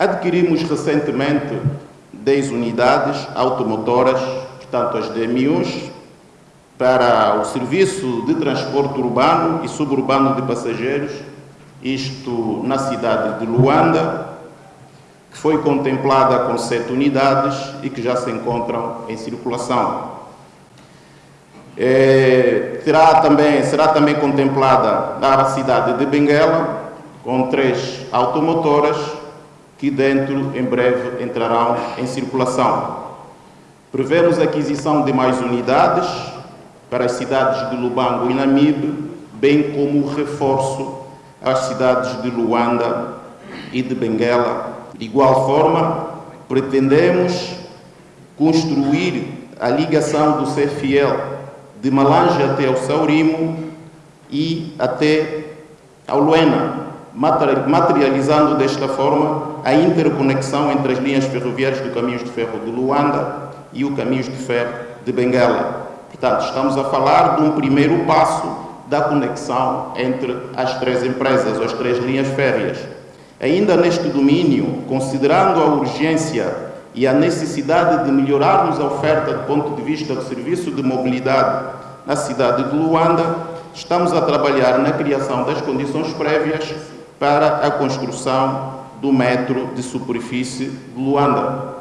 Adquirimos recentemente 10 unidades automotoras, portanto as DMUs, para o serviço de transporte urbano e suburbano de passageiros, isto na cidade de Luanda, que foi contemplada com sete unidades e que já se encontram em circulação. É, terá também, será também contemplada na cidade de Benguela, com três automotoras, que dentro, em breve, entrarão em circulação. Prevemos a aquisição de mais unidades para as cidades de Lubango e Namibe, bem como o reforço às cidades de Luanda e de Benguela. De igual forma, pretendemos construir a ligação do CFL de Malange até ao Saurimo e até ao Luena, materializando desta forma a interconexão entre as linhas ferroviárias do Caminhos de Ferro de Luanda e o Caminhos de Ferro de Benguela. Portanto, estamos a falar de um primeiro passo da conexão entre as três empresas, as três linhas férreas. Ainda neste domínio, considerando a urgência e a necessidade de melhorarmos a oferta do ponto de vista do serviço de mobilidade na cidade de Luanda, estamos a trabalhar na criação das condições prévias para a construção do metro de superfície de Luanda.